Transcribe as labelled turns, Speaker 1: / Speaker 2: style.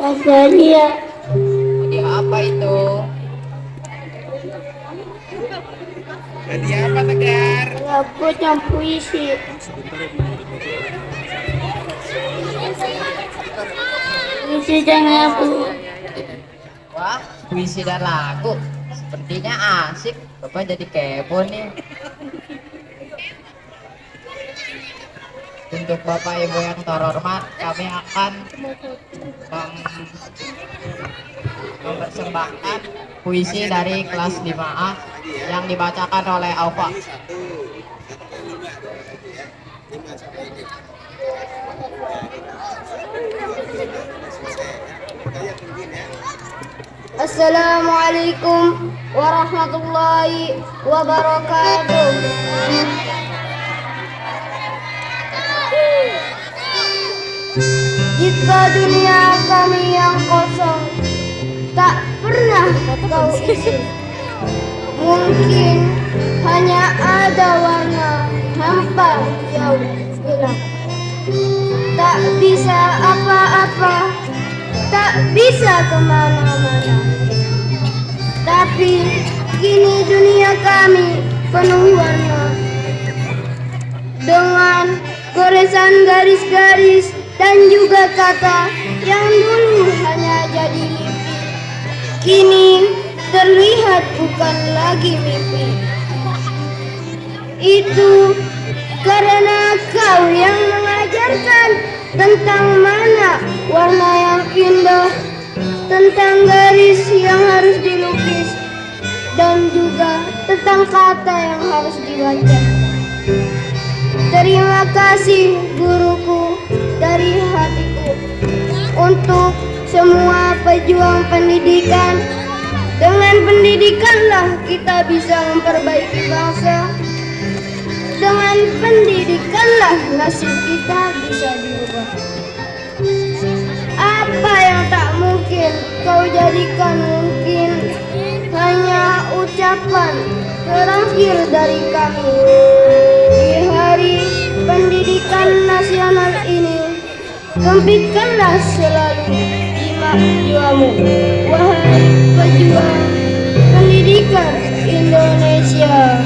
Speaker 1: hadiah.
Speaker 2: Hadiah apa itu?
Speaker 3: Hadiah apa Tegar?
Speaker 1: Rapot yang puisi. Puisi dan lagu.
Speaker 2: Wah, puisi dan lagu. Sepertinya asik. Bapak jadi kepo nih. Untuk Bapak Ibu yang terhormat, kami akan mem- mempersembahkan puisi dari kelas 5A yang dibacakan oleh Alfa.
Speaker 1: Assalamualaikum warahmatullahi wabarakatuh. Jika dunia kami yang kosong tak pernah kau isi, mungkin hanya ada warna hampa jauh hilang. Tak bisa apa-apa, tak bisa ke mana-mana. Tapi kini dunia kami penuh warna dengan goresan garis-garis dan juga kata yang dulu hanya jadi mimpi. Kini terlihat bukan lagi mimpi. Itu karena kau yang mengajarkan tentang mana warna yang indah, tentang garis yang harus dilukis, dan juga tentang kata yang harus dibaca. Terima kasih guruku pejuang pendidikan. Dengan pendidikanlah kita bisa memperbaiki bangsa. Dengan pendidikanlah nasib kita bisa diubah. Apa yang tak mungkin kau jadikan mungkin hanya ucapan terakhir dari kami di hari pendidikan nasional ini. Gembitkanlah selalu jiwamu, wahai pejuang pendidikan Indonesia.